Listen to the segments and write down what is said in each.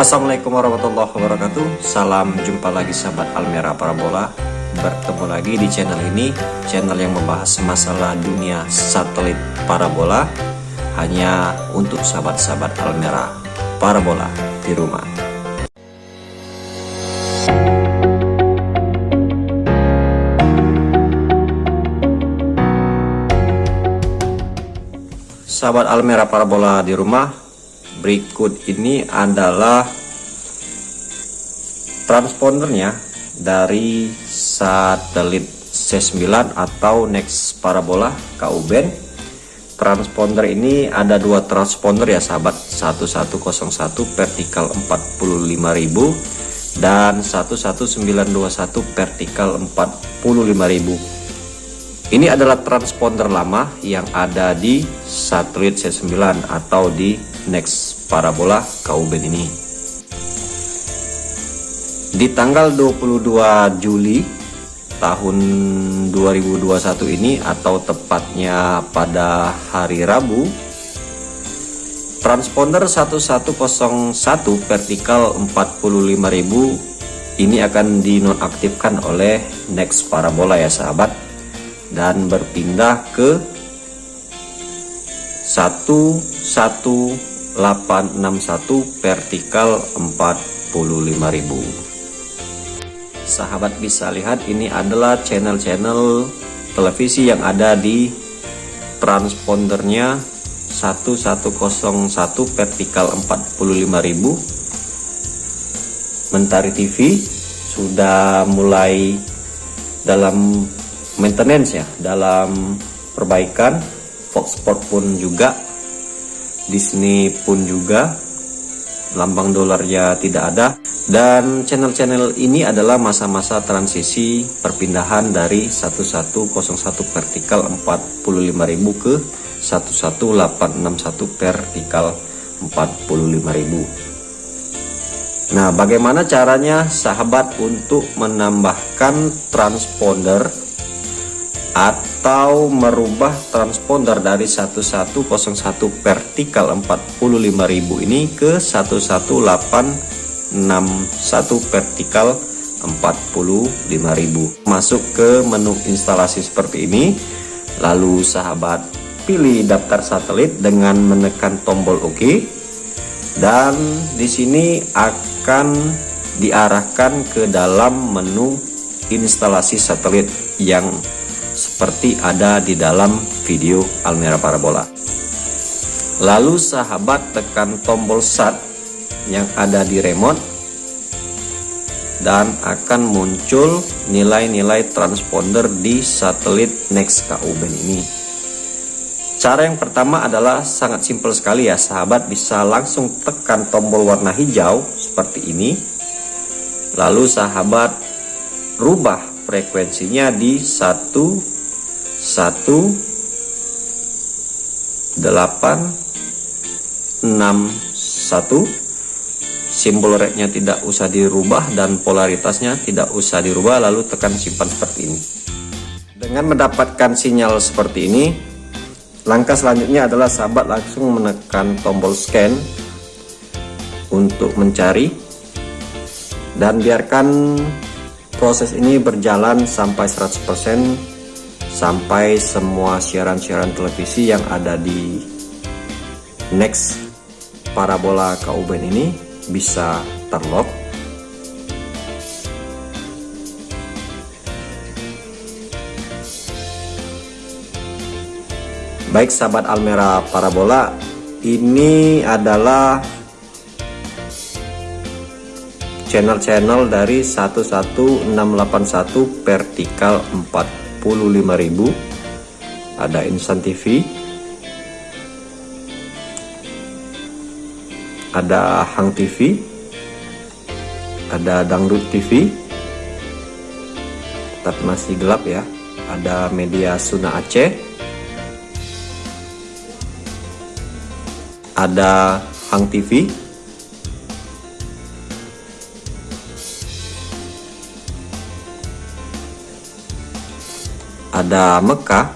Assalamualaikum warahmatullahi wabarakatuh. Salam jumpa lagi sahabat Almera Parabola. Bertemu lagi di channel ini Channel yang membahas masalah dunia satelit parabola. Hanya untuk sahabat-sahabat Almera Parabola di rumah. Sahabat Almera Parabola di rumah berikut ini adalah transpondernya dari satelit C9 atau Next Parabola KUBEN transponder ini ada dua transponder ya sahabat. 1101 vertikal 45000 dan 11921 vertikal 45000 ini adalah transponder lama yang ada di satelit C9 atau di Next Parabola Kauben ini. Di tanggal 22 Juli tahun 2021 ini atau tepatnya pada hari Rabu transponder 1101 vertikal 45000 ini akan dinonaktifkan oleh Next Parabola ya sahabat dan berpindah ke 11 861 vertikal 45000 sahabat bisa lihat ini adalah channel-channel televisi yang ada di transpondernya 1101 vertikal 45000 Mentari TV sudah mulai dalam maintenance ya dalam perbaikan. Fox Sport pun juga Disney pun juga lambang dolarnya tidak ada dan channel-channel ini adalah masa-masa transisi perpindahan dari 1101 vertikal 45.000 ke 11861 vertikal 45.000 Nah bagaimana caranya sahabat untuk menambahkan transponder atau merubah transponder dari 1101 vertikal 45000 ini ke 11861 vertikal 45000 masuk ke menu instalasi seperti ini. Lalu sahabat pilih daftar satelit dengan menekan tombol OK dan di sini akan diarahkan ke dalam menu instalasi satelit yang seperti ada di dalam video Almera Parabola. Lalu sahabat tekan tombol start yang ada di remote dan akan muncul nilai-nilai transponder di satelit Next KUBEN ini. Cara yang pertama adalah sangat simpel sekali ya sahabat bisa langsung tekan tombol warna hijau seperti ini. Lalu sahabat rubah frekuensinya di 1 1 8 6 1 simbol rednya tidak usah dirubah dan polaritasnya tidak usah dirubah lalu tekan simpan seperti ini. Dengan mendapatkan sinyal seperti ini langkah selanjutnya adalah sahabat langsung menekan tombol scan untuk mencari dan biarkan proses ini berjalan sampai 100% sampai semua siaran-siaran televisi yang ada di next parabola Kauben ini bisa terlock. Baik sahabat Almera Parabola ini adalah channel-channel dari 11681 vertikal 45000 ada Insan TV ada Hang TV ada Dangdut TV tapi masih gelap ya. Ada media Suna Aceh. Ada Hang TV ada Mekah.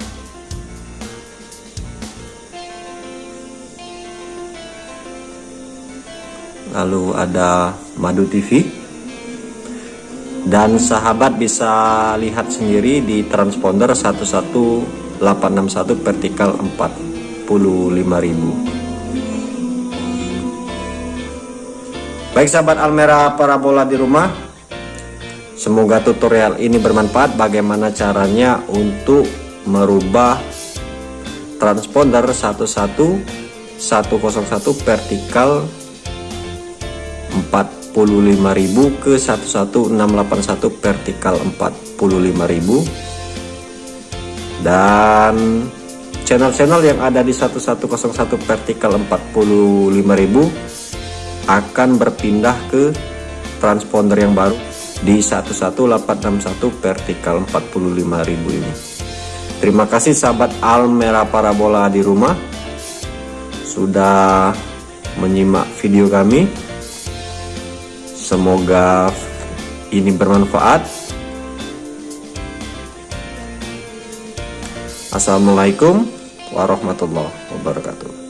Lalu ada Madu TV dan sahabat bisa lihat sendiri di transponder 11861 vertikal 45000 baik sahabat Almera parabola di rumah semoga tutorial ini bermanfaat. Bagaimana caranya untuk merubah transponder 11101 vertikal 45.000 ke 11681 vertikal 45.000 dan channel-channel yang ada di 1101 vertikal 45.000 akan berpindah ke transponder yang baru di 11861 vertikal 45.000 ini. Terima kasih sahabat Almera Parabola di rumah sudah menyimak video kami. Semoga ini bermanfaat. Assalamualaikum warahmatullahi wabarakatuh